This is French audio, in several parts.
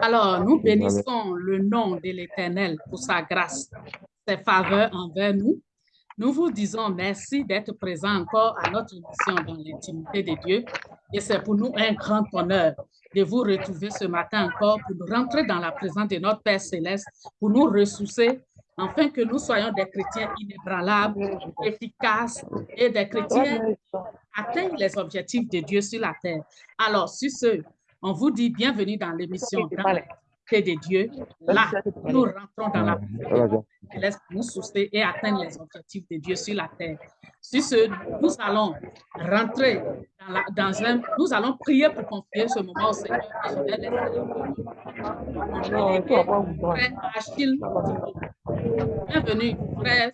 Alors, nous bénissons le nom de l'Éternel pour sa grâce, ses faveurs envers nous. Nous vous disons merci d'être présent encore à notre émission dans l'intimité de Dieu. Et c'est pour nous un grand honneur de vous retrouver ce matin encore pour nous rentrer dans la présence de notre Père Céleste, pour nous ressourcer, afin que nous soyons des chrétiens inébranlables, efficaces et des chrétiens qui atteignent les objectifs de Dieu sur la terre. Alors, sur ce, on vous dit bienvenue dans l'émission Dans de Dieu. Là, nous rentrons dans la présence laisse nous soucier et atteindre les objectifs de Dieu sur la terre. Sur ce, nous allons rentrer dans, la, dans un... Nous allons prier pour confier ce moment au Seigneur. Je vais laisser Achille Bienvenue, frère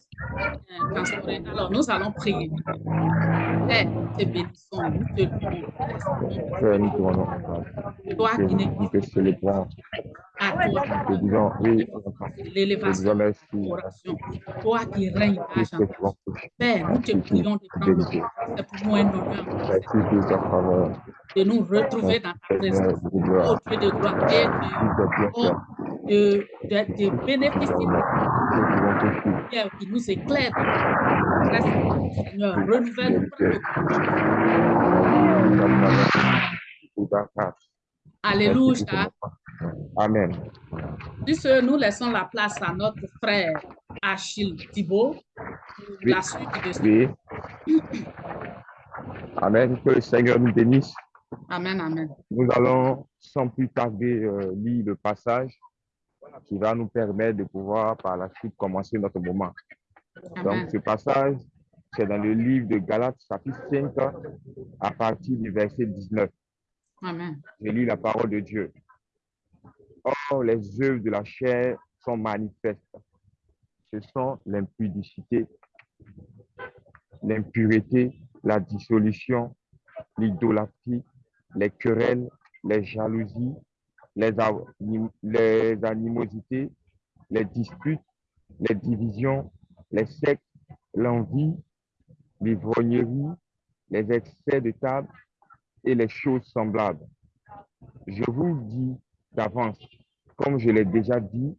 Alors, nous allons prier. Père, te bénissons, nous te louons. Toi qui n'es à toi, l'élévation toi qui règnes à jamais. Père, nous te prions de prendre C'est pour nous un honneur de nous retrouver dans ta présence, au Dieu de gloire, et de, de, de, bénéficier de qui nous éclaire. Seigneur, renouvelle Alléluia. Amen. Puisque nous laissons la place à notre frère Achille Thibault pour la suite de ce oui. Amen. Que le Seigneur nous bénisse. Amen, amen. Nous allons sans plus tarder euh, lire le passage qui va nous permettre de pouvoir par la suite commencer notre moment. Donc, ce passage, c'est dans le livre de Galates, chapitre 5, à partir du verset 19. Amen. Je lis la parole de Dieu. Or, les œuvres de la chair sont manifestes. Ce sont l'impudicité, l'impureté, la dissolution, l'idolâtrie, les querelles, les jalousies, les, les animosités, les disputes, les divisions, les sectes, l'envie, l'ivrognerie, les excès de table et les choses semblables. Je vous dis d'avance, comme je l'ai déjà dit,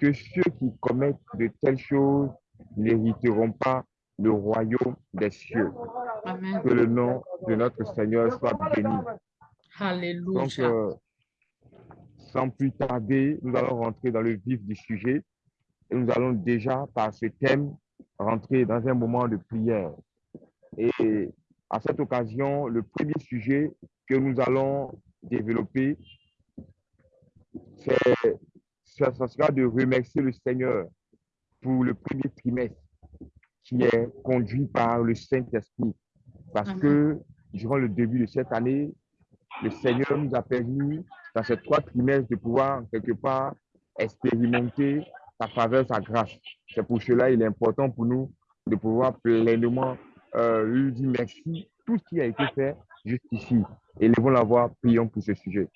que ceux qui commettent de telles choses n'hériteront pas le royaume des cieux. Que le nom de notre Seigneur soit béni. Alléluia. Donc, euh, sans plus tarder, nous allons rentrer dans le vif du sujet et nous allons déjà, par ce thème, rentrer dans un moment de prière. Et à cette occasion, le premier sujet que nous allons développer ça, ça sera de remercier le Seigneur pour le premier trimestre qui est conduit par le Saint-Esprit. Parce que durant le début de cette année, le Seigneur nous a permis, dans ces trois trimestres, de pouvoir, quelque part, expérimenter sa faveur, sa grâce. C'est pour cela il est important pour nous de pouvoir pleinement euh, lui dire merci tout ce qui a été fait jusqu'ici. Élevons la voix, prions pour ce sujet.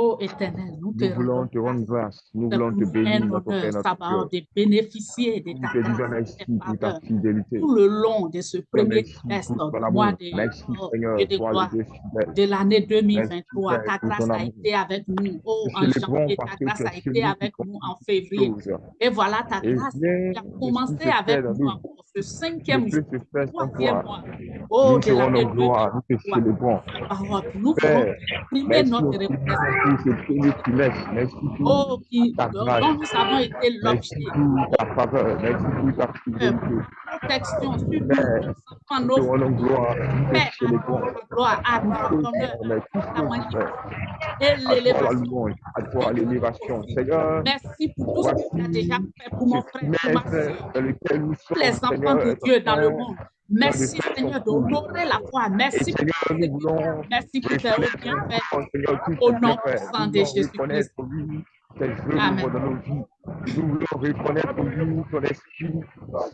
Ô éternel, nous te, voulons te rendre grâce, nous voulons te bénir, notre Père, notre Dieu. de bénéficier de ta grâce pour ta fidélité. Tout le long de ce premier trimestre, mois de, merci, oh, Seigneur, de, gloire, de l'année 2023. Ta grâce a été avec nous oh, en janvier, ta grâce a été avec nous en février. Et voilà ta grâce qui a commencé avec nous encore ce cinquième jour, troisième mois. Oh, de l'année 2023. Nous voulons exprimer notre reconnaissance pour ce premier trimestre. Merci pour Oh, qui, ta dont nous avons été Merci l'objet pour ta faveur. Merci pour ta fidélité. protection sur nous, Nous rendons gloire. Père, à gloire, à honneur, ta À toi la l'élévation. louange, à toi l'élévation. Seigneur, Merci pour tout ce que tu as déjà fait pour mon frère, ma soeur, les enfants de Dieu dans le monde. Merci Seigneur d'honorer la foi. Et Merci pour nous voulons Merci pour tes reconnaître bienfaits. Seigneur, tout Au nom que tu fait. puissant Nous de voulons Jésus-Christ. reconnaître, oui, tes œuvres Amen. dans nos vies. Nous voulons reconnaître, oui, ton esprit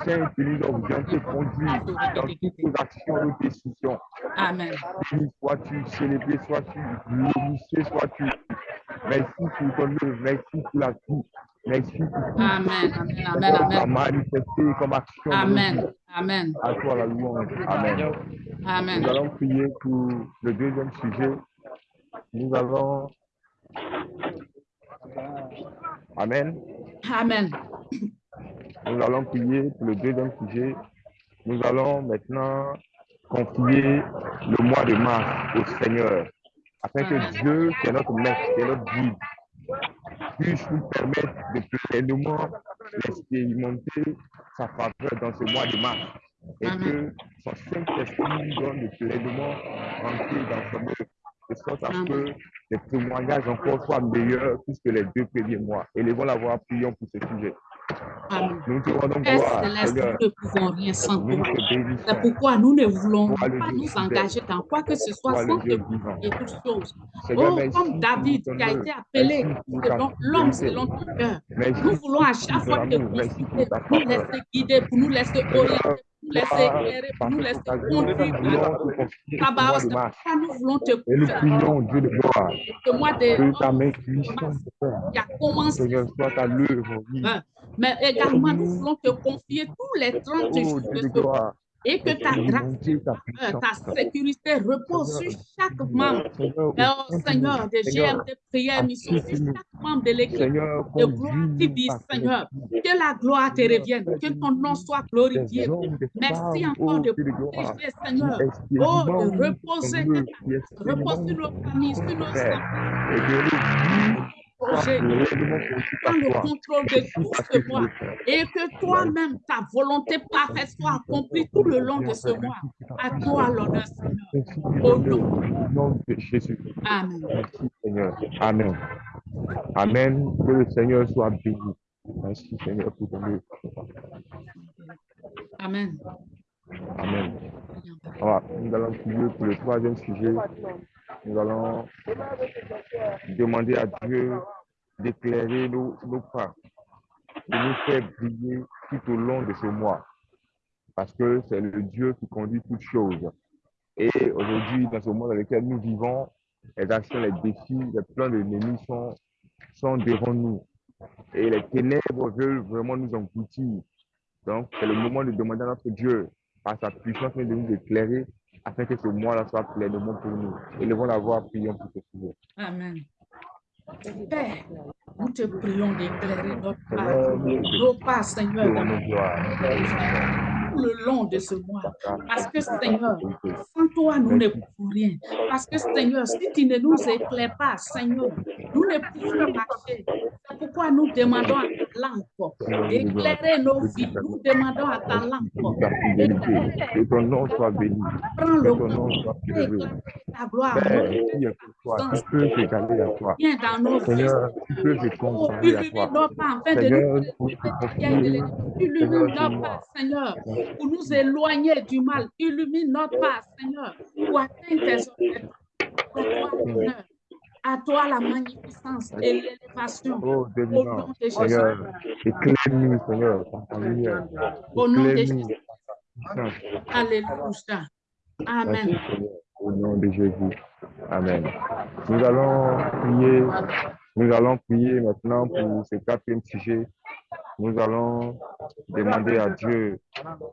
saint qui nous oriente et conduit dans toutes nos actions, nos décisions. Amen. Béni sois-tu, célébré sois-tu, glorifié sois-tu. Merci pour ton œuvre, merci pour la vie. Merci Amen. Amen. Amen. Amen. comme action. Amen. Amen. À toi la louange. Amen. Nous Amen. allons prier pour le deuxième sujet. Nous allons. Amen. Amen. Nous allons prier pour le deuxième sujet. Nous allons maintenant confier le mois de mars au Seigneur, afin que. Dieu, qui est notre maître, qui est notre guide, puisse nous permettre de pleinement expérimenter sa faveur dans ce mois de mars. Et que son Saint-Esprit nous donne de pleinement entrer dans son œuvre, de sorte à ce que les témoignages encore soient meilleurs plus que les deux premiers mois. Élevons la voix, prions pour ce sujet. Amen. Céleste, Seigneur. nous ne pouvons rien sans toi. C'est pourquoi nous ne voulons pas nous engager dans quoi que ce soit sans te vivant. toutes choses. Oh, comme David qui a été appelé ta selon l'homme selon ton cœur. Nous voulons à chaque fois te consulter, ta nous laisser guider, pour nous laisser orienter, pour nous laisser Par, éclairer, pour par nous laisser conduire. c'est de mars. pourquoi nous voulons te Et nous confier prions, Dieu de gloire, ce mois de que ta puissante, Père, qui a commencé Mais également, nous voulons te confier tous les 30 Oh, jours de de ce mois et que ta grâce, ta euh, ta sécurité repose sur chaque membre. Oh Seigneur, de Seigneur, GMT Prière Mission, sur chaque membre de l'équipe. Seigneur, De gloire par ton Seigneur. Que la gloire te revienne, que ton nom soit glorifié. Merci encore de de protéger, qui Seigneur. Oh, de reposer, qui repose sur nos familles, sur nos enfants, et que le Prends contrôle de tout ce mois et que toi-même, ta volonté parfaite soit accomplie tout le long de ce mois. À toi l'honneur, Seigneur. Au nom. de Jésus. Amen. Merci Seigneur. Amen. Amen. Que le Seigneur soit béni. Merci Seigneur pour ton œuvre. Amen. Amen. Nous allons prier pour le troisième sujet. Nous allons demander à Dieu d'éclairer nos, pas, de nous faire briller tout au long de ce mois. Parce que c'est le Dieu qui conduit toutes choses. Et aujourd'hui, dans ce monde dans lequel nous vivons, les actions, les défis, les plans de l'ennemi sont, sont devant nous. Et les ténèbres veulent vraiment nous engloutir. Donc, c'est le moment de demander à notre Dieu, par sa puissance, de nous éclairer afin que ce mois-là soit pleinement pour nous. Élevons la voix, prions pour ce sujet. Amen. Père, nous te prions d'éclairer notre nous nos pas, Seigneur, te dans rendons gloire. Le long de ce mois. Parce que, Seigneur, sans toi, nous ne pouvons rien. Parce que, Seigneur, si tu ne nous éclaires pas, Seigneur, nous ne pouvons marcher. C'est pourquoi nous demandons à ta lampe d'éclairer nos vies. Nous demandons à ta lampe. Que ton nom soit béni. prends Que le ton nom soit ta gloire qui peut s'égaler à toi. bien dans nos vies. Peut se Oh, comparer à toi. de Seigneur, nous te nos pas, Seigneur, pour nous éloigner du mal. Illumine notre pas, Seigneur, pour atteindre tes objectifs. À toi, l'honneur. À toi la magnificence et l'élévation. oh Au nom de Jésus. Seigneur, éclaire-nous, Seigneur, par ta lumière. Au nom de Jésus. Alléluia. Amen. Merci, au nom de Jésus. Amen. Nous allons prier, nous allons prier maintenant pour ce quatrième sujet. Nous allons demander à Dieu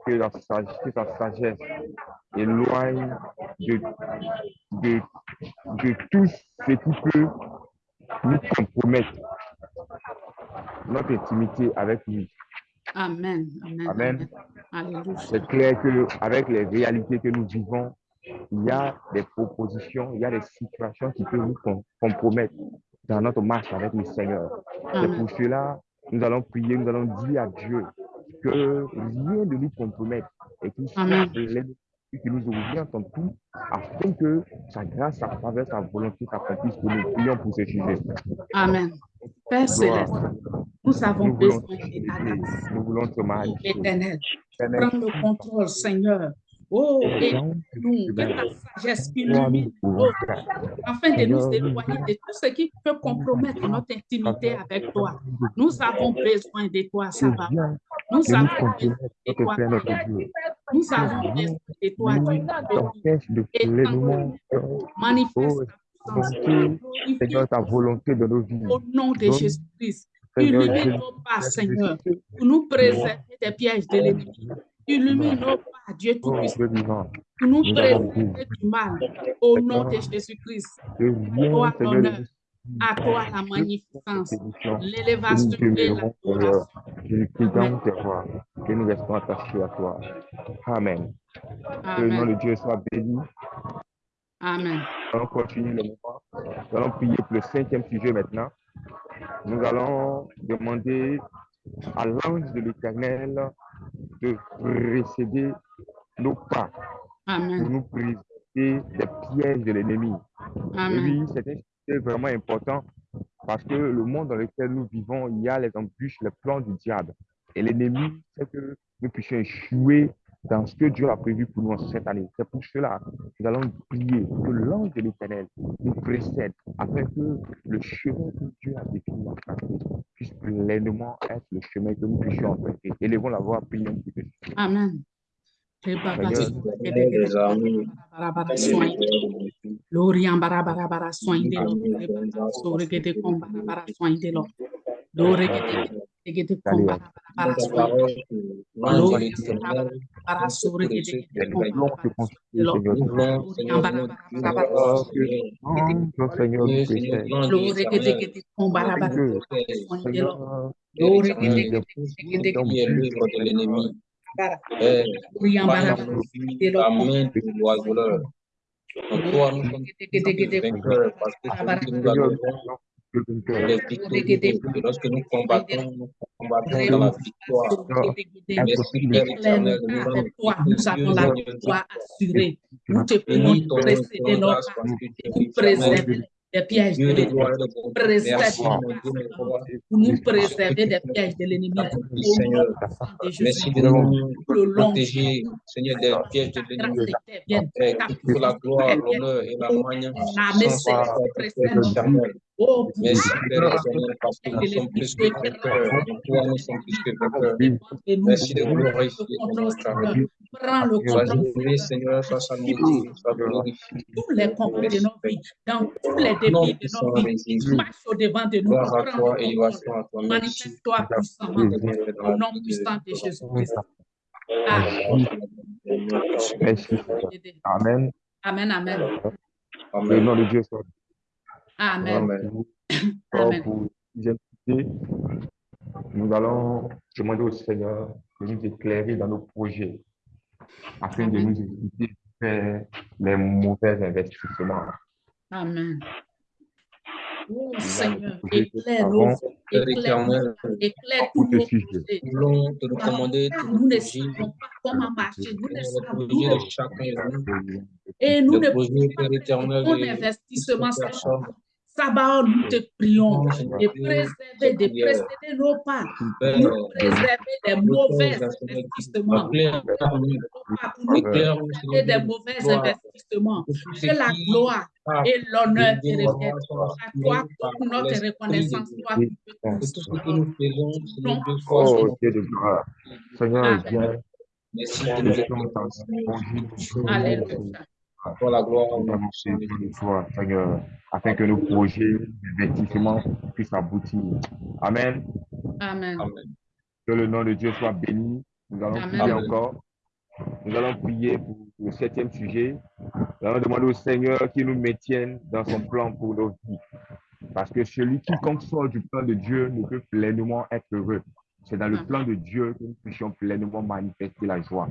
que, la que sa sagesse éloigne de, de, de tout ce qui peut nous compromettre notre intimité avec lui. Amen. Amen. C'est clair qu'avec les réalités que nous vivons, il y a des propositions, il y a des situations qui peuvent nous com- compromettre dans notre marche avec le Seigneur. C'est pour cela, nous allons prier, nous allons dire à Dieu que rien ne nous compromette et qu'il soit l'ennemi qui nous oriente en tout afin que sa grâce, sa faveur, sa volonté s'accomplisse pour nous. Prions pour ce sujet. Amen. Père céleste, nous avons Nous besoin de ta célébrer, grâce. nous voulons te. Éternel, Éternel, prends le contrôle, Seigneur. Oh, et dans nous, que ta sagesse illumine afin de nous Seigneur, éloigner de tout ce qui peut compromettre notre intimité avec toi. Nous avons besoin de toi, viens Nous avons besoin de toi. Nous avons besoin de toi, Et Manifeste Oh, Seigneur, ta volonté de nos vies. au nom de Jésus-Christ. Illumine nos pas, Seigneur, pour nous préserver des pièges de l'ennemi. Illumine nos pas, Dieu Tout-Puissant, pour nous préserver du mal. Au nom de Jésus-Christ. Toi, l'honneur. À toi la magnificence, l'élévation et l'adoration. Que nous restons attachés à toi. Amen. Que le nom de Dieu soit béni. Amen. Nous allons continuer le moment. Nous allons prier pour le cinquième sujet maintenant. Nous allons demander à l'ange de l'Éternel de précéder nos pas Amen. pour nous préserver des pièges de l'ennemi. Amen. Oui, c'est un sujet vraiment important parce que le monde dans lequel nous vivons, il y a les embûches, les plans du diable. Et l'ennemi, c'est que nous puissions échouer dans ce que Dieu a prévu pour nous en cette année. C'est pour cela que nous allons prier que l'ange de l'Éternel nous précède afin que le chemin que Dieu a défini en puisse pleinement être le chemin que nous puissions emprunter. Élevons la voix, prions. Amen. Lorian bara soin de bara soin de lo, dore que te que te con bara bara soin, Lorian bara bara sore que que que te que que te te l'ennemi. toi, nous sommes vainqueurs parce nous victorieux. Et lorsque nous combattons, nous combattons dans la victoire. Merci Père éternel de nous rendre Avec toi, nous avons la victoire assurée. Nous te prions de précéder nos pas, nous préserver des pièges de de l'ennemi, de pour nous préserver des pièges de l'ennemi. De Merci de nous protéger, Seigneur, des pièges de l'ennemi. toute la gloire, l'honneur et la magnificence. Oh, pour Merci Père éternel, parce que nous sommes plus que vainqueurs. En toi, nous sommes plus que vainqueurs. Merci de glorifier ton Prends le contrôle, tous les combats de nos vies, dans tous les défis de nos vies. Marche au devant de nous. Prends. Manifeste-toi puissamment au nom puissant de Jésus-Christ. Amen. Amen, amen, Que le Amen. nom de Dieu soit amen, Amen. Nous allons demander au Seigneur de nous éclairer dans nos projets afin de Amen. nous éviter de faire les mauvais investissements. Amen. Oh Nous Seigneur, éclaire Père éclaire, éternel, éclaire nous voulons te recommander nous nos ne projets, savons pas comment marcher, nous ne savons pas. nous, Et nous ne pouvons pas de investissement toutes Sabbat, nous te prions Non, de préserver, de précéder nos pas, pour nous préserver des mauvais investissements. pour nous des Dieu, mauvais investissements. Que la gloire et l'honneur te de reviennent. À toi, toute notre de reconnaissance, Dieu. toi qui peux Que tout ce que Seigneur. nous faisons, Oh Dieu de gloire. Seigneur, viens, Alléluia. Pour la gloire, toi, Seigneur, afin que nos projets d'investissement puissent aboutir. Amen. Amen. Amen. Que le nom de Dieu soit béni. Nous allons Amen. prier encore. Nous allons prier pour le septième sujet. Nous allons demander au Seigneur qu'il nous maintienne dans son plan pour nos vies. Parce que celui qui sort du plan de Dieu ne peut pleinement être heureux. C'est dans le plan de Dieu que nous puissions pleinement manifester la joie.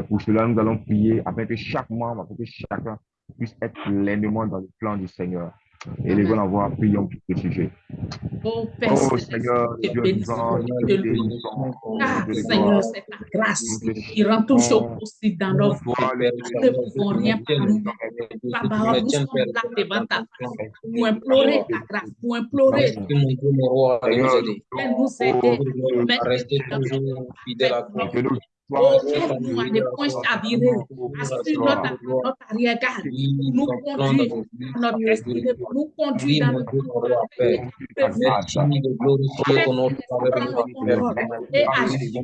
C'est pour cela que nous allons prier afin que chaque membre, afin que chacun puisse être pleinement dans le plan du Seigneur. Et les allons avoir, prions pour ce sujet. Oh Père Oh Seigneur, Dieu vivant, te nous te louons. Ah, de Seigneur, c'est ta grâce Nous qui rend supplions. possibles dans nos vies. Nous ne pouvons rien par nous-mêmes. Sabbat, nous sommes là devant ta face pour implorer ta grâce, pour implorer mon roi, de nous aider. de nous aider. Oh, À rester toujours fidèle à toi. Oh, aide-nous à ne point chavirer, assure notre, notre arrière-garde, nous conduire notre destinée, nous conduire dans notre et agir.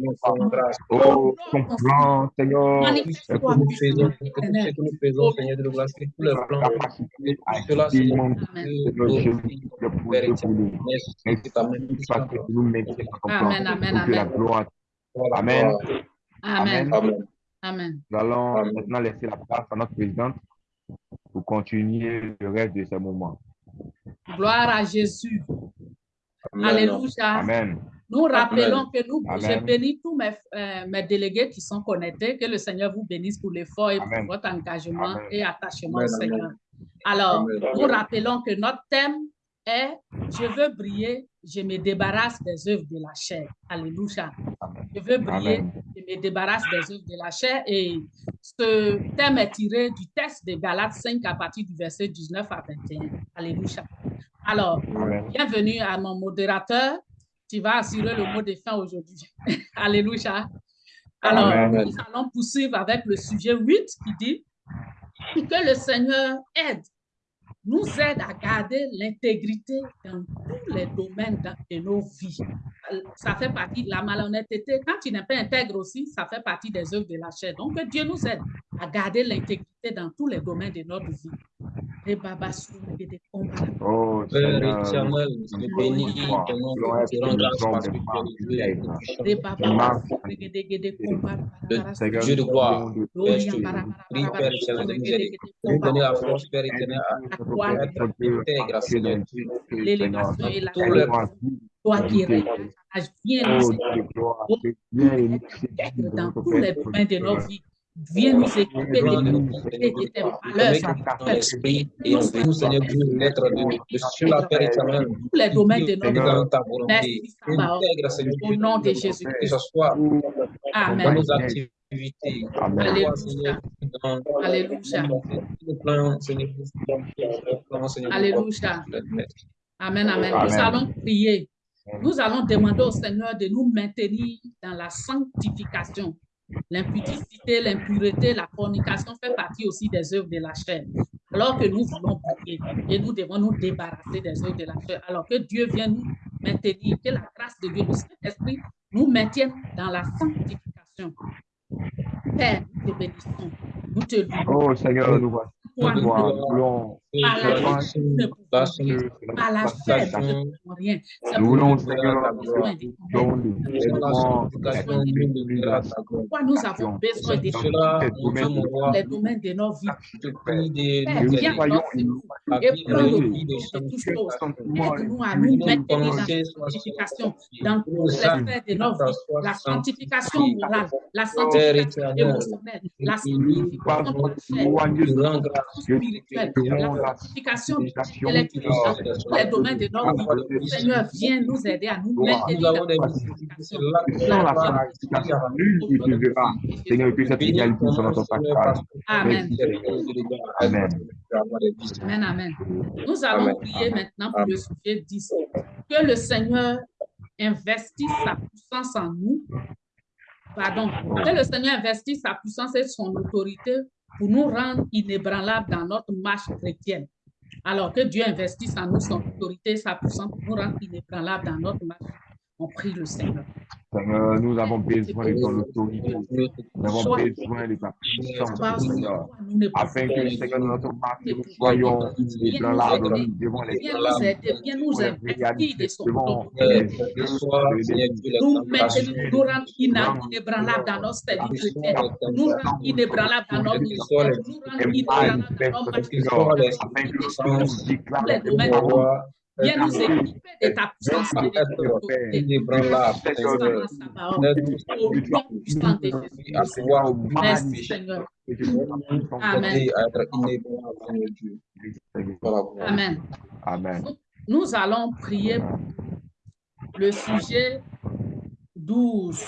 Oh, plan, Seigneur, que nous faisons, que nous faisons, Seigneur de la grâce, que tous les plans, cela c'est Amen, amen, amen. Amen. Amen. Amen. Amen. Nous allons Amen. maintenant laisser la place à notre présidente pour continuer le reste de ce moment. Gloire à Jésus. Amen. Alléluia. Amen. Nous rappelons que nous, je bénis tous mes, euh, mes délégués qui sont connectés, que le Seigneur vous bénisse pour l'effort et pour votre engagement Amen. et attachement Amen, au. Seigneur. Alors, Amen, nous rappelons que notre thème est Je veux briller, je me débarrasse des œuvres de la chair. Alléluia. Je veux briller, Amen. Me débarrasse des œuvres de la chair. Et ce thème est tiré du texte de Galates 5 à partir du verset 19 à 21. Alléluia. Alors, bienvenue à mon modérateur. Tu vas assurer le mot de fin aujourd'hui. Alléluia. Alors, Amen. nous allons poursuivre avec le sujet 8 qui dit que le Seigneur aide, nous aide à garder l'intégrité dans tous les domaines de nos vies. Ça fait partie de la malhonnêteté. Quand tu n'es pas intègre aussi, ça fait partie des œuvres de la chair. Donc, Dieu nous aide à garder l'intégrité dans tous les domaines de notre vie. Et Baba, sous des combats. Oh, Père Seigneur, éternel, nous bénis. nom, te rends grâce parce que tu es. Le Seigneur, Dieu de gloire, prions de Père, je te prie, Père éternel, de nous aider. De nous donner la force, Père éternel, à être intègre, Seigneur Dieu. l'élévation et la Tous les toi qui règnes, viens nous Oh, de dans tous les domaines de nos vies. Viens nous équiper de tes qualités, de tes valeurs, Avec ton esprit et en nous, Seigneur Dieu, l'être de, de sur la Père éternel. tous les domaines de dans. Merci, Sabaoth. Intègre, Seigneur Au nom de que Jésus-Christ. ce soit dans Amen. nos activités. Dans Alléluia. Seigneur, Alléluia. Amen, amen. Nous allons prier. Nous allons demander au Seigneur de nous maintenir dans la sanctification. L'impudicité, l'impureté, la fornication fait partie aussi des œuvres de la chair. Alors que nous voulons prier et nous devons nous débarrasser des œuvres de la chair. Alors que Dieu vient nous maintenir, que la grâce de Dieu, le Saint-Esprit, nous maintienne dans la sanctification. Père, nous te bénissons. Nous te louons. Oh, Seigneur, nous voici. Toi, nous Toi, Par la Par la rien. C'est avons besoin de Pourquoi nous avons besoin dans les domaines de nos vies. de Père, viens dans et prends le de toutes choses. Aide-nous à nous dans la sanctification, les sphères de nos vies. La sanctification morale, la sanctification émotionnelle, la sanctification de la spirituelle, la sanctification intellectuelle dans tous les domaines de notre vie. Seigneur, viens nous aider à nous maintenir dans la sans la nul ne. Seigneur, que cette égalité soit notre Amen. Amen. Amen, amen. Nous allons prier maintenant pour le sujet 10. Que le Seigneur investisse sa puissance en nous. Pardon. Que le Seigneur investisse sa puissance et son autorité pour nous rendre inébranlables dans notre marche chrétienne. Alors que Dieu investisse en nous son autorité sa puissance pour nous rendre inébranlables dans notre marche. On prie le Seigneur. Seigneur, nous avons besoin de ton autorité. Nous avons besoin de ta puissance, Seigneur. Afin que, Seigneur, notre marche, nous soyons devant les son devant les nous nous rendre ina- inébranlables dans notre nous rendre inébranlables dans notre ministère, nous rendre inébranlables dans notre marche Seigneur, chrétienne. afin que nous Viens nous équiper de ta puissance et de ton autorité. Merci Seigneur. Amen. Amen. Amen. Nous allons prier pour le sujet 12.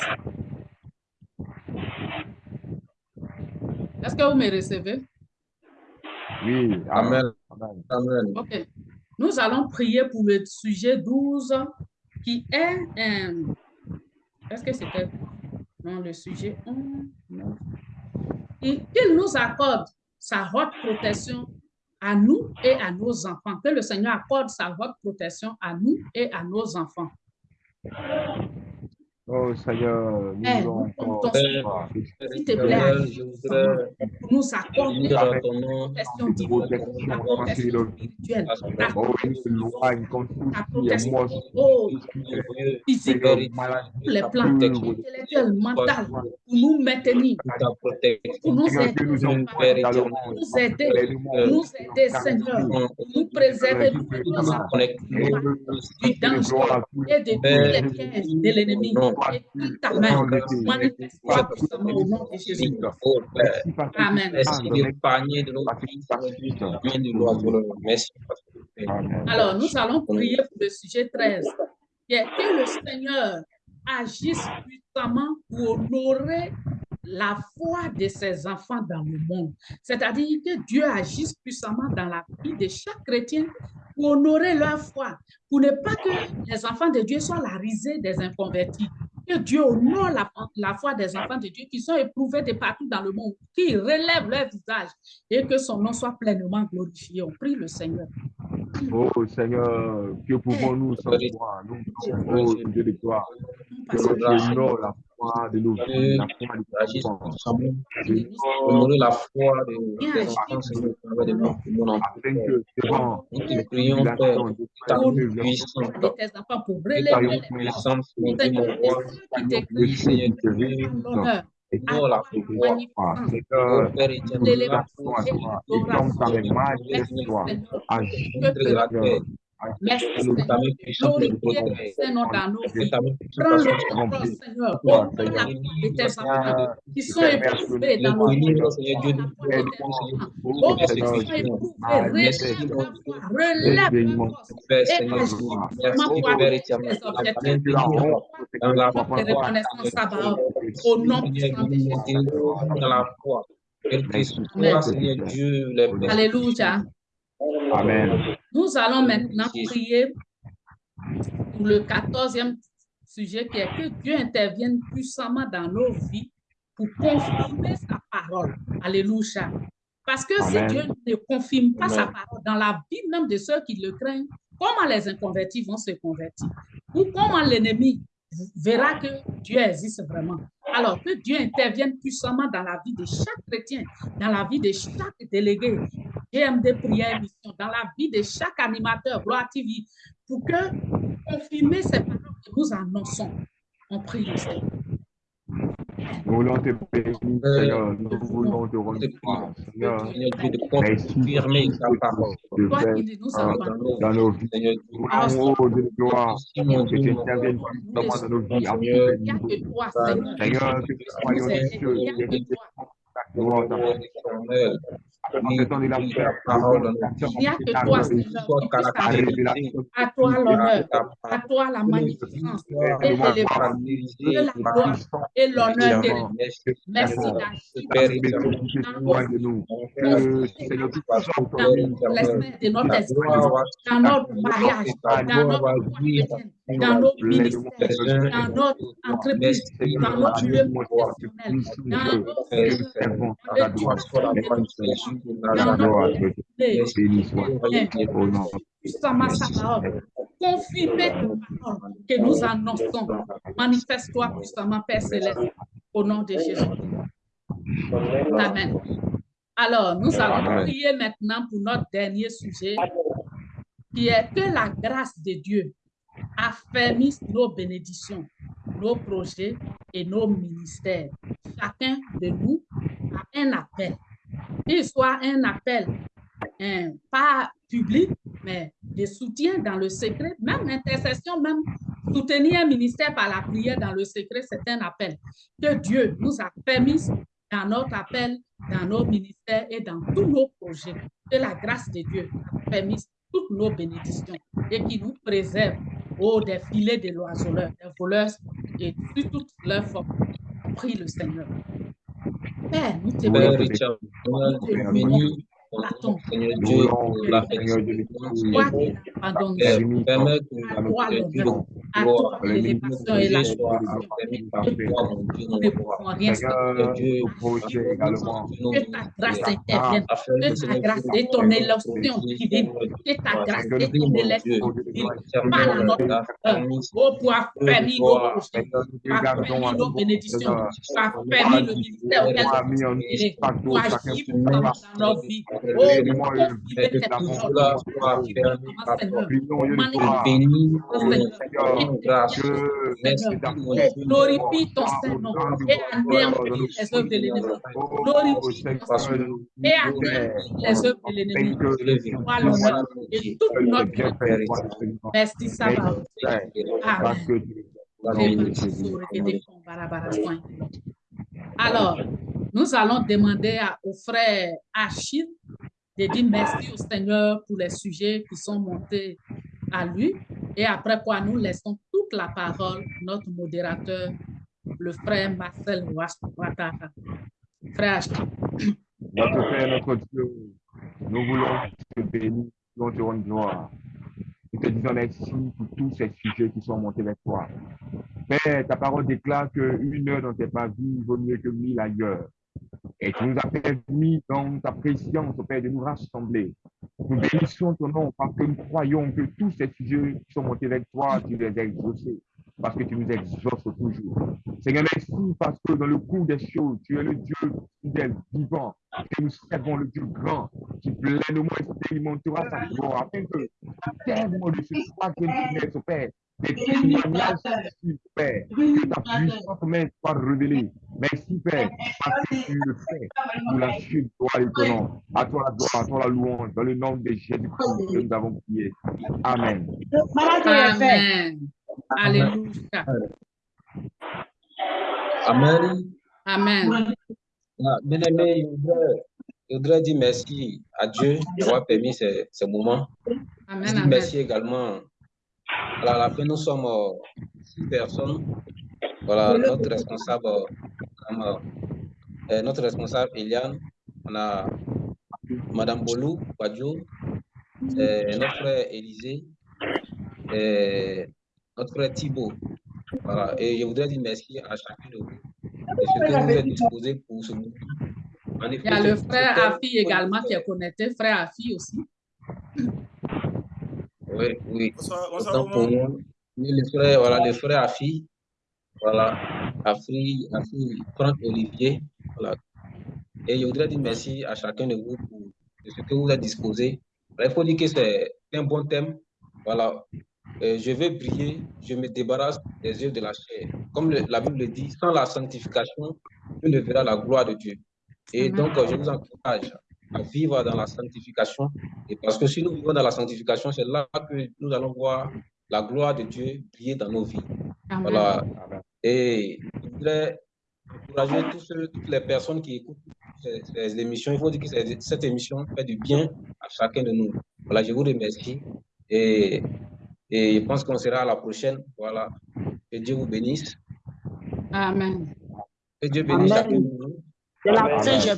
Est-ce que vous me recevez? Oui, Amen. Amen. Amen. OK. Nous allons prier pour le sujet 12 qui est un... Est-ce que c'était... dans le sujet 1, et qu'il nous accorde sa haute protection à nous et à nos enfants. Que le Seigneur accorde sa haute protection à nous et à nos enfants. Oh Seigneur, nous Eh, nous encore toi. S'il te plaît, voudrais nous accorder protection divine, la protection la Oh, Oh, oh, physique, Seigneur, maladie, tous les plans intellectuels, mentaux, pour nous maintenir, pour nous aider, que nous Nous, dans nous aider, nous aider, Seigneur, nous préserver nos apôtres, du danger et de tous les pièges de l'ennemi. Et prie ta main, manifeste-toi puissamment au nom de Jésus. Père, Amen. merci d'épargner de nos vies, bien de l'oiseau. Merci. Alors, nous allons prier pour le sujet 13, qui est que le Seigneur agisse puissamment pour honorer la foi de ses enfants dans le monde. C'est-à-dire que Dieu agisse puissamment dans la vie de chaque chrétien pour honorer leur foi, pour ne pas que les enfants de Dieu soient la risée des inconvertis. Que Dieu honore la, la foi des enfants de Dieu qui sont éprouvés de partout dans le monde, qui relèvent leur visage et que son nom soit pleinement glorifié. On prie le Seigneur. Oh Seigneur, que pouvons-nous sans toi Nous, oh Dieu de gloire, que la foi de nos vies, la foi enfants. la foi de enfants, Seigneur, au travers Nous te prions, Père, ta ta mon Dieu, mon roi, le te l'honneur, et la foi. toi, magnificence, Seigneur, Père nous éternel, la nous foi, à toi, et comme ta main majestoire, agis, de la terre, Merci Seigneur. ton protège. Saint-Nom dans nos vies. Prends le Seigneur. La foi de tes enfants qui sont éprouvés dans Le nos vies. bénir, Seigneur Dieu, Honore la de. Oh, qui sont éprouvés, Dans la au nom Jésus. dans la foi. Alléluia. Amen. Nous allons maintenant prier pour le quatorzième sujet qui est que Dieu intervienne puissamment dans nos vies pour confirmer sa parole. Alléluia. Parce que si. Dieu ne confirme pas sa parole dans la vie même de ceux qui le craignent, comment les inconvertis vont se convertir? Ou comment l'ennemi verra que Dieu existe vraiment? Alors que Dieu intervienne puissamment dans la vie de chaque chrétien, dans la vie de chaque délégué, GMD Prière Mission, dans la vie de chaque animateur, Gloire TV, pour que confirmer ces paroles que nous annonçons. On prie le Seigneur. Nous voulons te bénir, Seigneur. Nous voulons te rendre Seigneur. Confirmer ta parole. Euh, dans nos vies. Seigneur Dieu, Nous voulons, oh Dieu de gloire, que Dieu, tu interviennes puissamment dans nos vies Seigneur, que nous aider, cieux, il n'y a que toi. de Seigneur, À toi l'honneur, à toi la magnificence et la gloire l'honneur. Éternel, merci, d'agir de dans de notre dans notre mariage, ta dans notre dans nos ministères, dans entreprise, dans lieu professionnel, de de notre Parole. Confirmez ta parole que nous annonçons. Manifeste-toi puissamment, Père Céleste, au nom de Jésus. Amen. Alors, nous allons prier maintenant pour notre dernier sujet, qui est que la grâce de Dieu affermisse nos bénédictions, nos projets et nos ministères. Chacun de nous a un appel. Qu'il soit un appel hein, pas public, mais de soutien dans le secret, même intercession, même soutenir un ministère par la prière dans le secret, c'est un appel que Dieu nous a permis dans notre appel, dans nos ministères et dans tous nos projets. Que la grâce de Dieu a permis toutes nos bénédictions et qui nous préserve au des filets de l'oiseleur, des voleurs et sur toutes leurs formes. Prie le Seigneur. Père, nous te Père bénissons. éternel, nom, Seigneur Dieu, Seigneur de permets À toi que l'élévation et la nous ne pouvons rien Que ta grâce intervienne, que ta grâce et ton élection divine, que ta grâce et ton élection divine parle à notre cœur. Oh, pour affermir nos projets, affermir nos bénédictions, pour affermir le ministère auquel nous sommes pour agir dans nos vies. Glorifie ton. Alors, nous allons demander au frère Achille de dire merci au Seigneur pour les sujets qui sont montés à lui. Et après quoi, nous laissons toute la parole notre modérateur, le frère Marcel Ouattara. Frère. Notre Père, notre Dieu, nous voulons te bénir, nous te rendre gloire. Nous te disons merci pour tous ces sujets qui sont montés vers toi. Père, ta parole déclare qu'une heure dans tes vie vaut mieux que mille ailleurs. Et tu nous as permis dans ta présence, Père, de nous rassembler. Nous bénissons ton nom parce que nous croyons que tous ces sujets qui sont montés vers toi, tu les as exaucés parce que tu nous exauces toujours. Seigneur, merci parce que dans le cours des choses, tu es le Dieu fidèle, vivant, et nous servons le Dieu grand qui pleinement expérimentera sa gloire afin que, à terme de ce troisième trimestre, Père, des témoignages Père, que ta puissance, Père, soit révélée. Merci, Père, parce que tu le fais pour la chute, toi et ton nom. À toi la gloire, à toi la louange, dans le nom de Jésus-Christ que nous avons prié. Amen. Amen. Alléluia. Amen. Amen. Ah, bien aimé, je voudrais, dire merci à Dieu d'avoir permis ces moments. Amen, merci également. Alors, à la fin, nous sommes euh, six personnes. Voilà, notre responsable, euh, euh, notre responsable Eliane, on a Madame Bolou, Wadjo, notre frère Élisée, et notre frère Thibault. Voilà, et je voudrais dire merci à chacun de vous. Et ce que vous êtes disposés pour ce effet, Il y a le frère Afi également qui est connecté, frère Afi aussi. Oui, oui. Bonsoir, bonsoir, Autant pour maman. moi. Oui, le frère, voilà, le frère Afi, voilà, Afi, Afi, Franck Olivier, voilà. Et je voudrais dire merci à chacun de vous pour de ce que vous êtes disposés. Il faut dire que c'est un bon thème, voilà. Euh, je veux briller, je me débarrasse des yeux de la chair. Comme le- la Bible le dit, sans la sanctification, tu ne verras la gloire de Dieu. Et donc, euh, je vous encourage à vivre dans la sanctification. Et parce que si nous vivons dans la sanctification, c'est là que nous allons voir la gloire de Dieu briller dans nos vies. Amen. Voilà. Et je voudrais encourager tous ceux, toutes les personnes qui écoutent ces, ces émissions. Il faut dire que cette émission fait du bien à chacun de nous. Voilà, je vous remercie. Et, et je pense qu'on sera à la prochaine. Voilà. Que Dieu vous bénisse. Amen. Que Dieu bénisse Amen. chacun